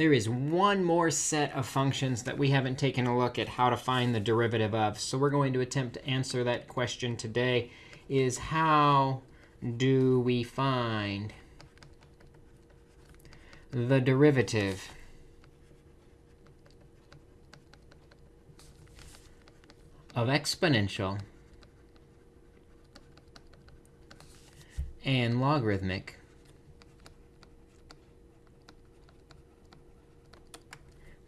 there is one more set of functions that we haven't taken a look at how to find the derivative of. So we're going to attempt to answer that question today is how do we find the derivative of exponential and logarithmic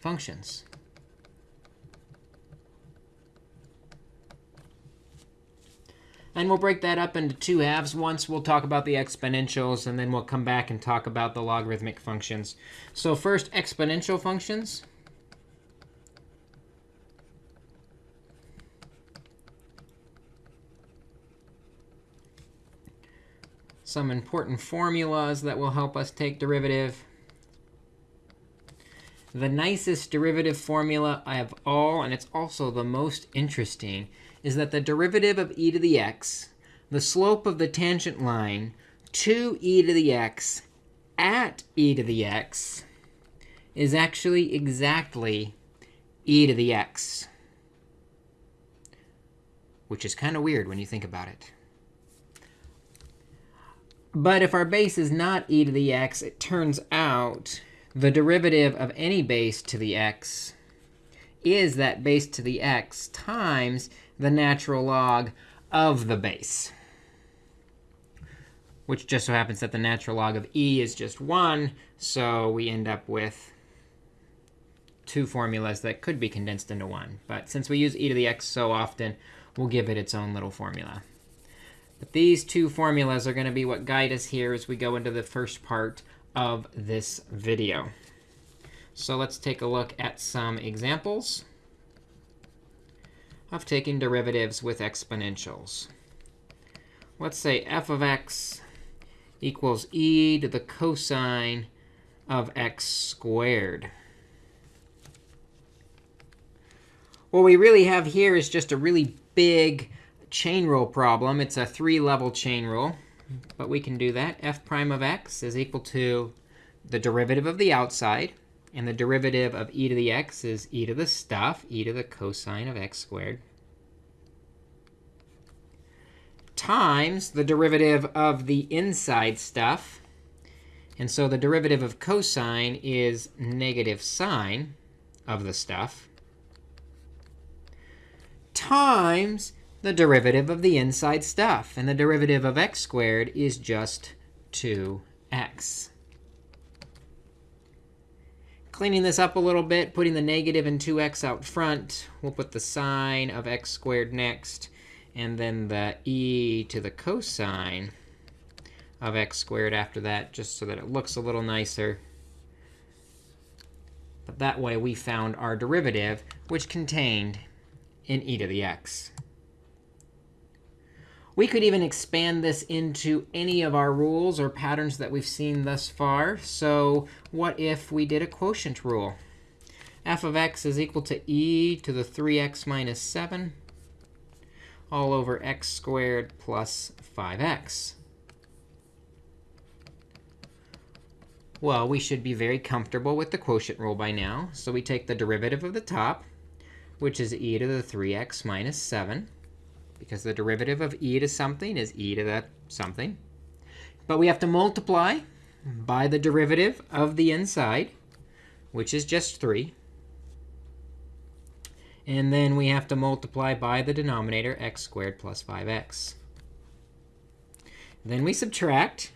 functions. And we'll break that up into two halves. Once we'll talk about the exponentials, and then we'll come back and talk about the logarithmic functions. So first, exponential functions. Some important formulas that will help us take derivative. The nicest derivative formula I have all, and it's also the most interesting, is that the derivative of e to the x, the slope of the tangent line to e to the x at e to the x, is actually exactly e to the x, which is kind of weird when you think about it. But if our base is not e to the x, it turns out the derivative of any base to the x is that base to the x times the natural log of the base, which just so happens that the natural log of e is just 1. So we end up with two formulas that could be condensed into one. But since we use e to the x so often, we'll give it its own little formula. But these two formulas are going to be what guide us here as we go into the first part of this video. So let's take a look at some examples of taking derivatives with exponentials. Let's say f of x equals e to the cosine of x squared. What we really have here is just a really big chain rule problem. It's a three-level chain rule. But we can do that. f prime of x is equal to the derivative of the outside. And the derivative of e to the x is e to the stuff, e to the cosine of x squared, times the derivative of the inside stuff. And so the derivative of cosine is negative sine of the stuff times the derivative of the inside stuff. And the derivative of x squared is just 2x. Cleaning this up a little bit, putting the negative and 2x out front, we'll put the sine of x squared next, and then the e to the cosine of x squared after that, just so that it looks a little nicer. But that way, we found our derivative, which contained an e to the x. We could even expand this into any of our rules or patterns that we've seen thus far. So what if we did a quotient rule? f of x is equal to e to the 3x minus 7 all over x squared plus 5x. Well, we should be very comfortable with the quotient rule by now. So we take the derivative of the top, which is e to the 3x minus 7 because the derivative of e to something is e to that something. But we have to multiply by the derivative of the inside, which is just 3. And then we have to multiply by the denominator, x squared plus 5x. Then we subtract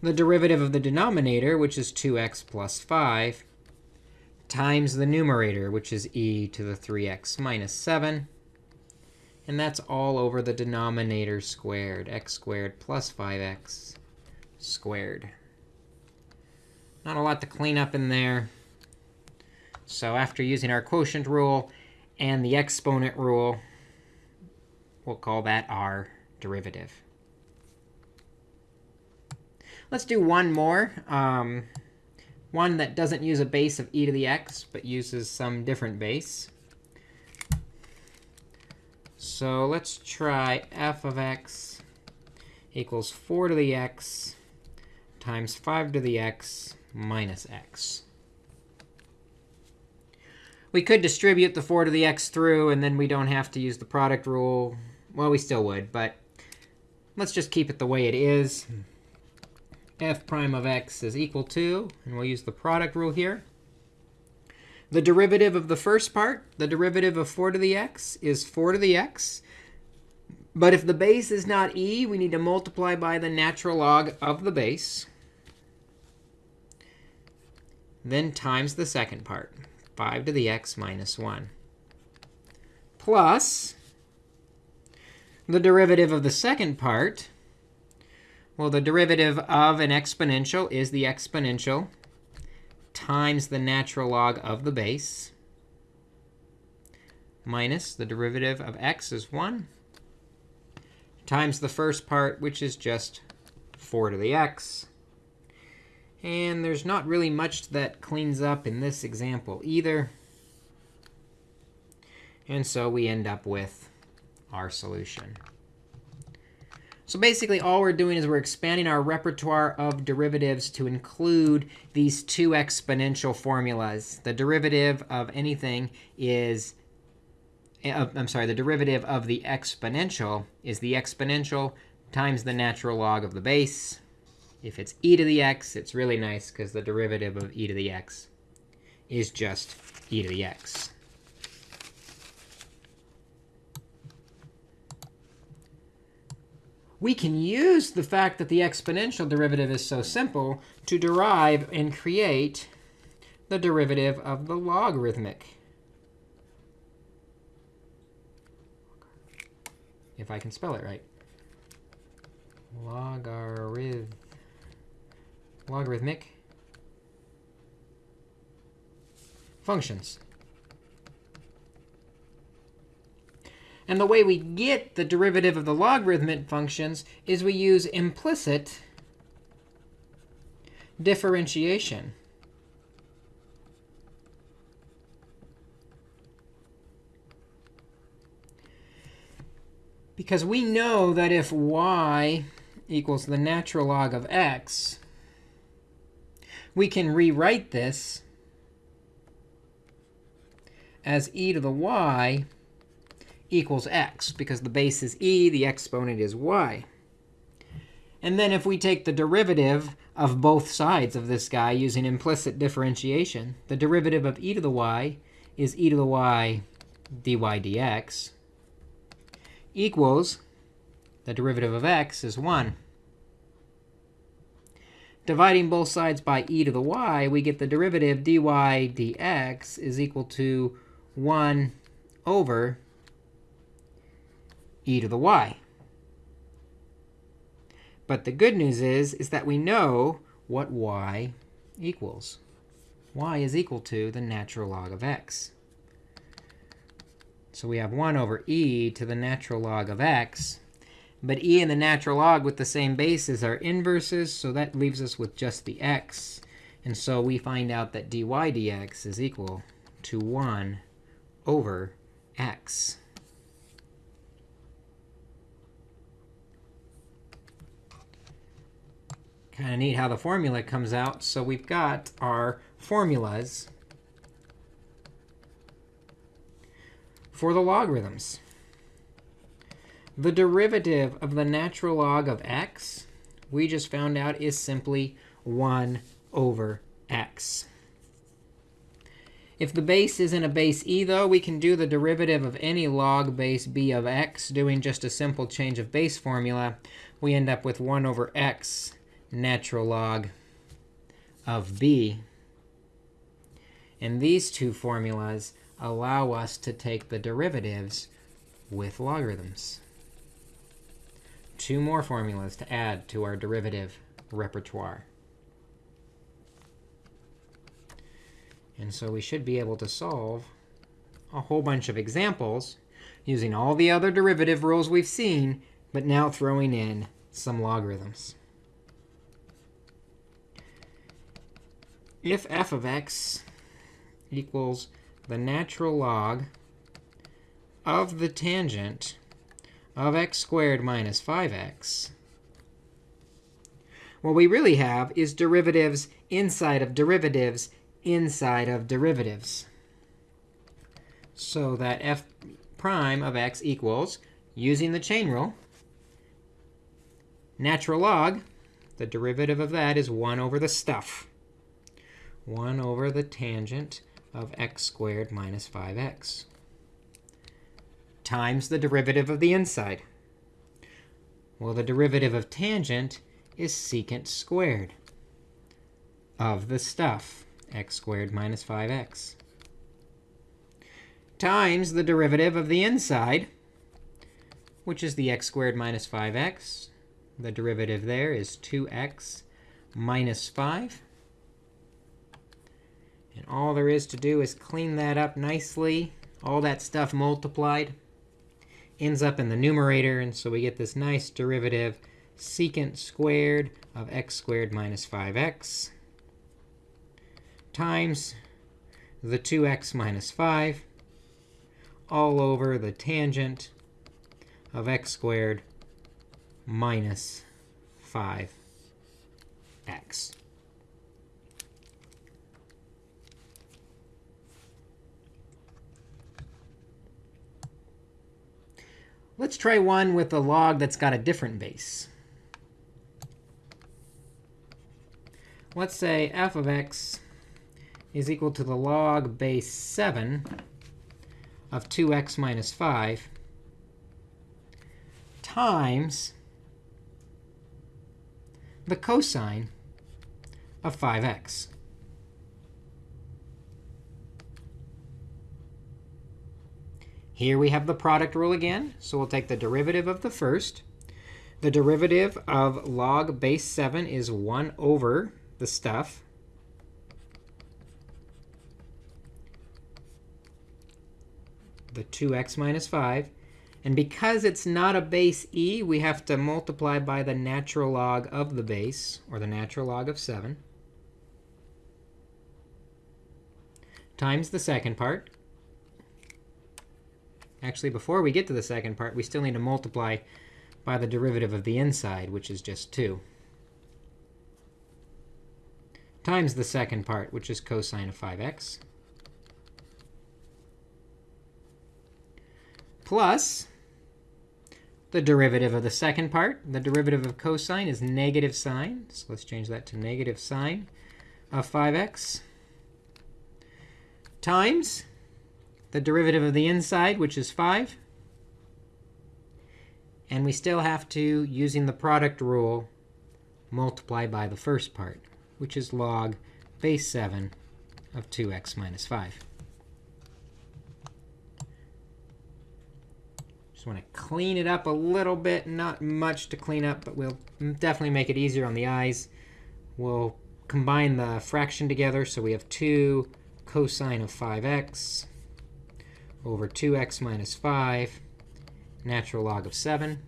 the derivative of the denominator, which is 2x plus 5, times the numerator, which is e to the 3x minus 7. And that's all over the denominator squared, x squared plus 5x squared. Not a lot to clean up in there. So after using our quotient rule and the exponent rule, we'll call that our derivative. Let's do one more. Um, one that doesn't use a base of e to the x, but uses some different base. So let's try f of x equals 4 to the x times 5 to the x minus x. We could distribute the 4 to the x through, and then we don't have to use the product rule. Well, we still would, but let's just keep it the way it is. f prime of x is equal to, and we'll use the product rule here. The derivative of the first part, the derivative of 4 to the x, is 4 to the x. But if the base is not e, we need to multiply by the natural log of the base. Then times the second part, 5 to the x minus 1. Plus the derivative of the second part. Well, the derivative of an exponential is the exponential times the natural log of the base minus the derivative of x is 1 times the first part, which is just 4 to the x. And there's not really much that cleans up in this example either. And so we end up with our solution. So basically, all we're doing is we're expanding our repertoire of derivatives to include these two exponential formulas. The derivative of anything is uh, I'm sorry, the derivative of the exponential is the exponential times the natural log of the base. If it's e to the x, it's really nice because the derivative of e to the x is just e to the x. We can use the fact that the exponential derivative is so simple to derive and create the derivative of the logarithmic if I can spell it right. Logarith logarithmic functions. And the way we get the derivative of the logarithmic functions is we use implicit differentiation. Because we know that if y equals the natural log of x, we can rewrite this as e to the y equals x, because the base is e, the exponent is y. And then if we take the derivative of both sides of this guy using implicit differentiation, the derivative of e to the y is e to the y dy dx equals the derivative of x is 1. Dividing both sides by e to the y, we get the derivative dy dx is equal to 1 over e to the y. But the good news is, is that we know what y equals. y is equal to the natural log of x. So we have 1 over e to the natural log of x. But e and the natural log with the same bases are inverses, so that leaves us with just the x. And so we find out that dy dx is equal to 1 over x. Kind of neat how the formula comes out. So we've got our formulas for the logarithms. The derivative of the natural log of x, we just found out, is simply 1 over x. If the base isn't a base e, though, we can do the derivative of any log base b of x, doing just a simple change of base formula. We end up with 1 over x natural log of b. And these two formulas allow us to take the derivatives with logarithms. Two more formulas to add to our derivative repertoire. And so we should be able to solve a whole bunch of examples using all the other derivative rules we've seen, but now throwing in some logarithms. If f of x equals the natural log of the tangent of x squared minus 5x, What we really have is derivatives inside of derivatives inside of derivatives. So that f prime of x equals, using the chain rule, natural log, the derivative of that is 1 over the stuff. 1 over the tangent of x squared minus 5x times the derivative of the inside. Well, the derivative of tangent is secant squared of the stuff, x squared minus 5x, times the derivative of the inside, which is the x squared minus 5x. The derivative there is 2x minus 5. And all there is to do is clean that up nicely. All that stuff multiplied ends up in the numerator. And so we get this nice derivative secant squared of x squared minus 5x times the 2x minus 5 all over the tangent of x squared minus 5x. Let's try one with a log that's got a different base. Let's say f of x is equal to the log base 7 of 2x minus 5 times the cosine of 5x. Here we have the product rule again. So we'll take the derivative of the first. The derivative of log base 7 is 1 over the stuff. The 2x minus 5. And because it's not a base e, we have to multiply by the natural log of the base, or the natural log of 7, times the second part. Actually, before we get to the second part, we still need to multiply by the derivative of the inside, which is just 2, times the second part, which is cosine of 5x, plus the derivative of the second part. The derivative of cosine is negative sine. So let's change that to negative sine of 5x times the derivative of the inside, which is 5. And we still have to, using the product rule, multiply by the first part, which is log base 7 of 2x minus 5. Just want to clean it up a little bit. Not much to clean up, but we'll definitely make it easier on the eyes. We'll combine the fraction together. So we have 2 cosine of 5x over 2x minus 5, natural log of 7.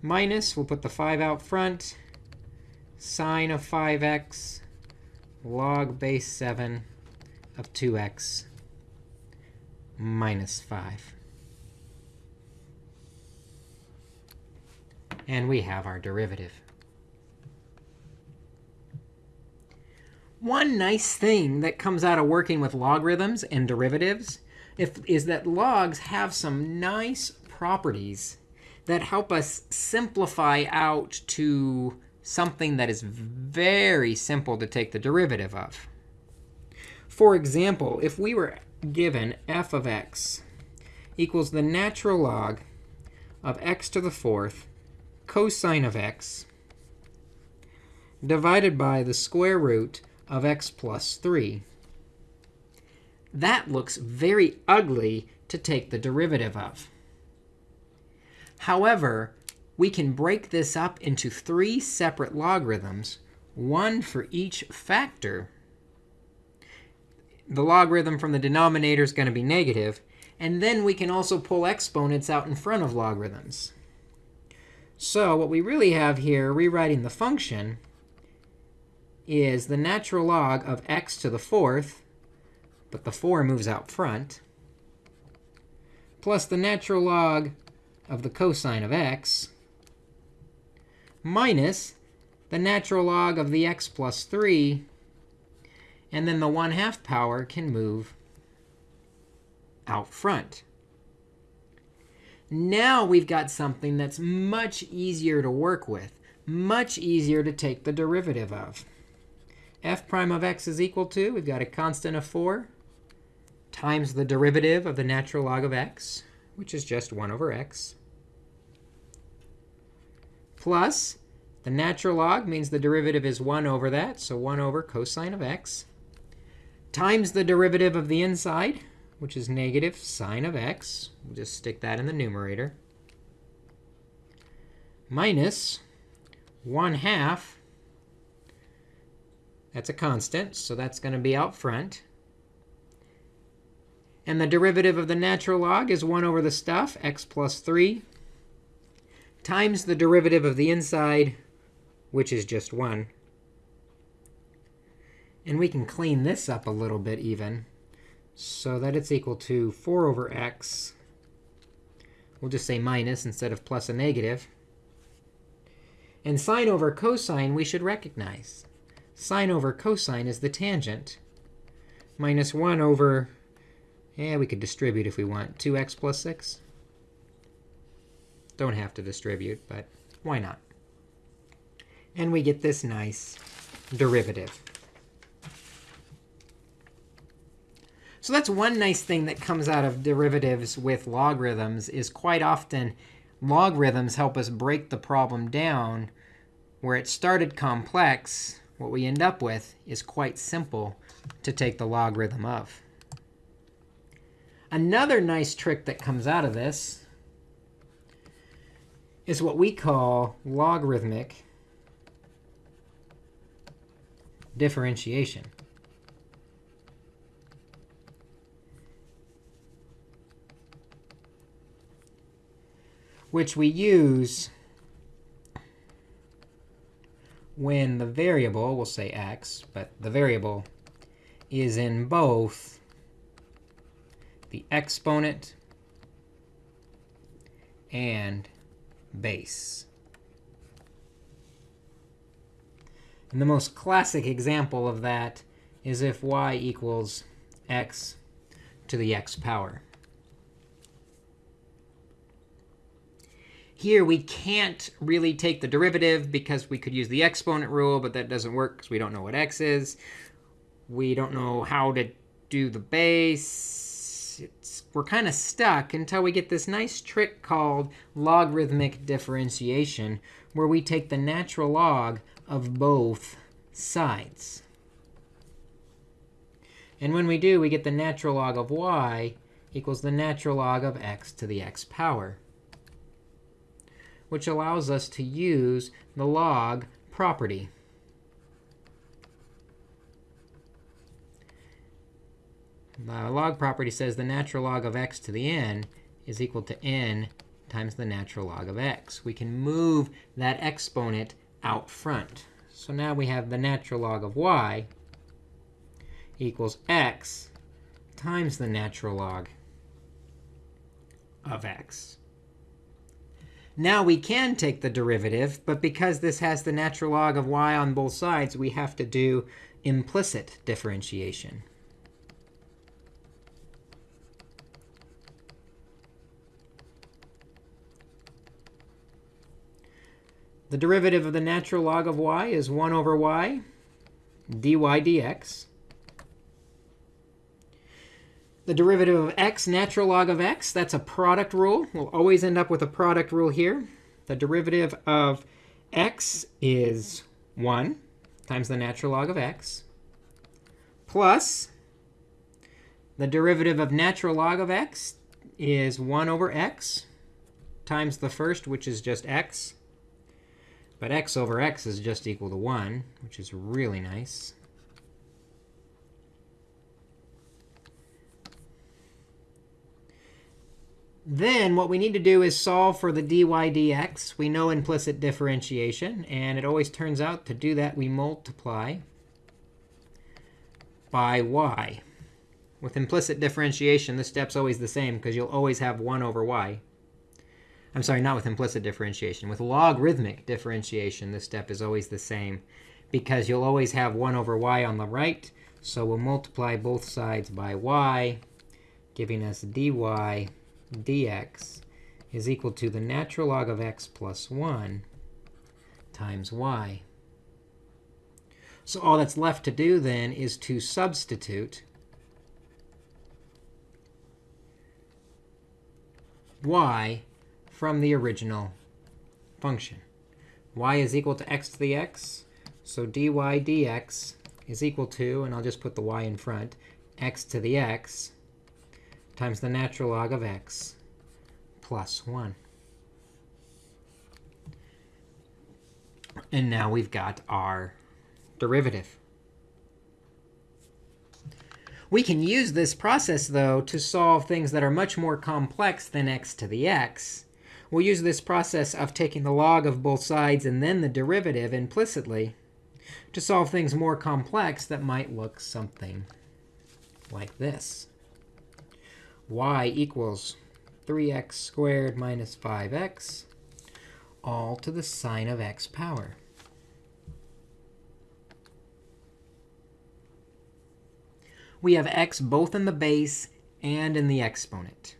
Minus, we'll put the 5 out front, sine of 5x, log base 7 of 2x minus 5. And we have our derivative. One nice thing that comes out of working with logarithms and derivatives if, is that logs have some nice properties that help us simplify out to something that is very simple to take the derivative of. For example, if we were given f of x equals the natural log of x to the fourth cosine of x divided by the square root of x plus 3. That looks very ugly to take the derivative of. However, we can break this up into three separate logarithms, one for each factor. The logarithm from the denominator is going to be negative. And then we can also pull exponents out in front of logarithms. So what we really have here, rewriting the function, is the natural log of x to the fourth, but the 4 moves out front, plus the natural log of the cosine of x, minus the natural log of the x plus 3. And then the 1 half power can move out front. Now we've got something that's much easier to work with, much easier to take the derivative of. F prime of x is equal to, we've got a constant of 4, times the derivative of the natural log of x, which is just 1 over x, plus the natural log means the derivative is 1 over that, so 1 over cosine of x, times the derivative of the inside, which is negative sine of x. We'll just stick that in the numerator. Minus 1 half. That's a constant, so that's going to be out front. And the derivative of the natural log is 1 over the stuff, x plus 3, times the derivative of the inside, which is just 1. And we can clean this up a little bit even so that it's equal to 4 over x. We'll just say minus instead of plus a negative. And sine over cosine we should recognize. Sine over cosine is the tangent. Minus 1 over yeah, we could distribute if we want. 2x plus 6. Don't have to distribute, but why not? And we get this nice derivative. So that's one nice thing that comes out of derivatives with logarithms is quite often logarithms help us break the problem down where it started complex. What we end up with is quite simple to take the logarithm of. Another nice trick that comes out of this is what we call logarithmic differentiation. which we use when the variable, we'll say x, but the variable is in both the exponent and base. And the most classic example of that is if y equals x to the x power. Here, we can't really take the derivative because we could use the exponent rule, but that doesn't work because we don't know what x is. We don't know how to do the base it's, we're kind of stuck until we get this nice trick called logarithmic differentiation, where we take the natural log of both sides. And when we do, we get the natural log of y equals the natural log of x to the x power, which allows us to use the log property. The log property says the natural log of x to the n is equal to n times the natural log of x. We can move that exponent out front. So now we have the natural log of y equals x times the natural log of x. Now we can take the derivative, but because this has the natural log of y on both sides, we have to do implicit differentiation. The derivative of the natural log of y is 1 over y dy dx. The derivative of x, natural log of x, that's a product rule. We'll always end up with a product rule here. The derivative of x is 1 times the natural log of x plus the derivative of natural log of x is 1 over x times the first, which is just x, but x over x is just equal to 1, which is really nice. Then what we need to do is solve for the dy dx. We know implicit differentiation. And it always turns out to do that, we multiply by y. With implicit differentiation, this step's always the same because you'll always have 1 over y. I'm sorry, not with implicit differentiation. With logarithmic differentiation, this step is always the same because you'll always have 1 over y on the right. So we'll multiply both sides by y, giving us dy dx is equal to the natural log of x plus 1 times y. So all that's left to do then is to substitute y from the original function. y is equal to x to the x. So dy dx is equal to, and I'll just put the y in front, x to the x times the natural log of x plus 1. And now we've got our derivative. We can use this process, though, to solve things that are much more complex than x to the x. We'll use this process of taking the log of both sides and then the derivative implicitly to solve things more complex that might look something like this. Y equals 3x squared minus 5x, all to the sine of x power. We have x both in the base and in the exponent.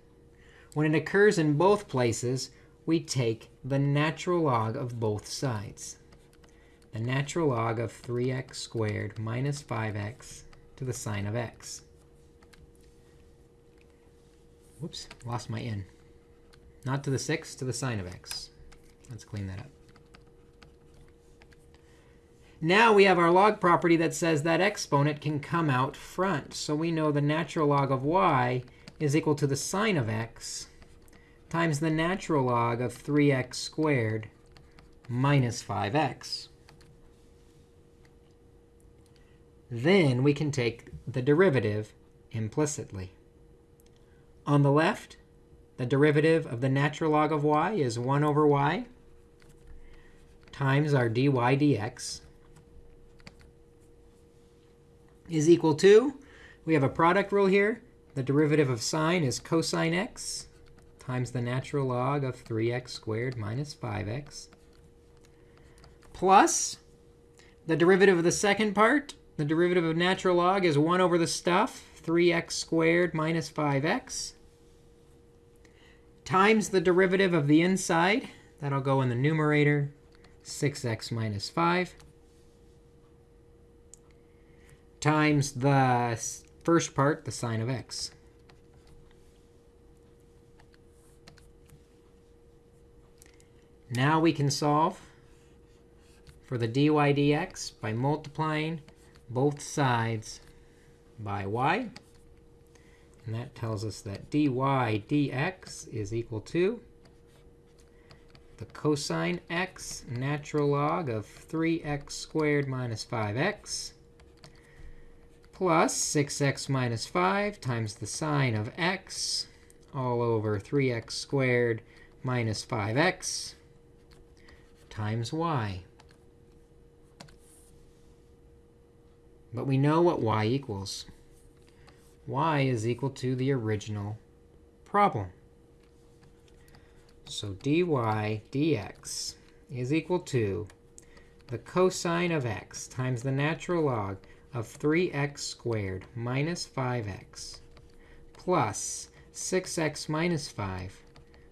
When it occurs in both places, we take the natural log of both sides. The natural log of 3x squared minus 5x to the sine of x. Whoops, lost my n. Not to the 6, to the sine of x. Let's clean that up. Now we have our log property that says that exponent can come out front. So we know the natural log of y is equal to the sine of x times the natural log of 3x squared minus 5x. Then we can take the derivative implicitly. On the left, the derivative of the natural log of y is 1 over y times our dy dx is equal to, we have a product rule here. The derivative of sine is cosine x times the natural log of 3x squared minus 5x plus the derivative of the second part. The derivative of natural log is 1 over the stuff, 3x squared minus 5x times the derivative of the inside. That'll go in the numerator, 6x minus 5 times the first part, the sine of x. Now we can solve for the dy dx by multiplying both sides by y. And that tells us that dy dx is equal to the cosine x natural log of 3x squared minus 5x plus 6x minus 5 times the sine of x all over 3x squared minus 5x times y. But we know what y equals y is equal to the original problem. So dy dx is equal to the cosine of x times the natural log of 3x squared minus 5x plus 6x minus 5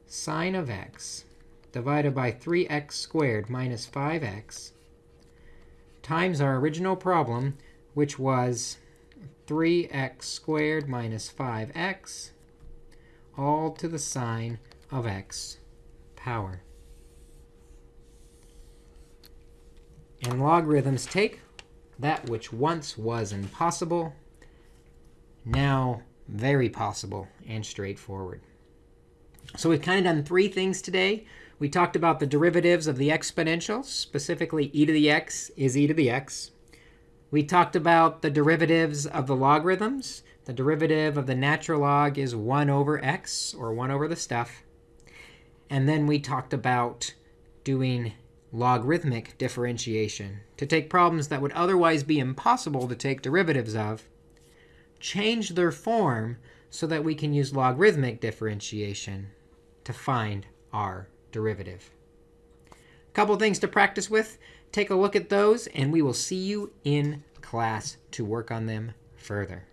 sine of x divided by 3x squared minus 5x times our original problem, which was 3x squared minus 5x, all to the sine of x power. And logarithms take that which once was impossible, now very possible and straightforward. So we've kind of done three things today. We talked about the derivatives of the exponentials, specifically e to the x is e to the x. We talked about the derivatives of the logarithms. The derivative of the natural log is 1 over x, or 1 over the stuff. And then we talked about doing logarithmic differentiation to take problems that would otherwise be impossible to take derivatives of, change their form so that we can use logarithmic differentiation to find our derivative. A couple things to practice with. Take a look at those, and we will see you in class to work on them further.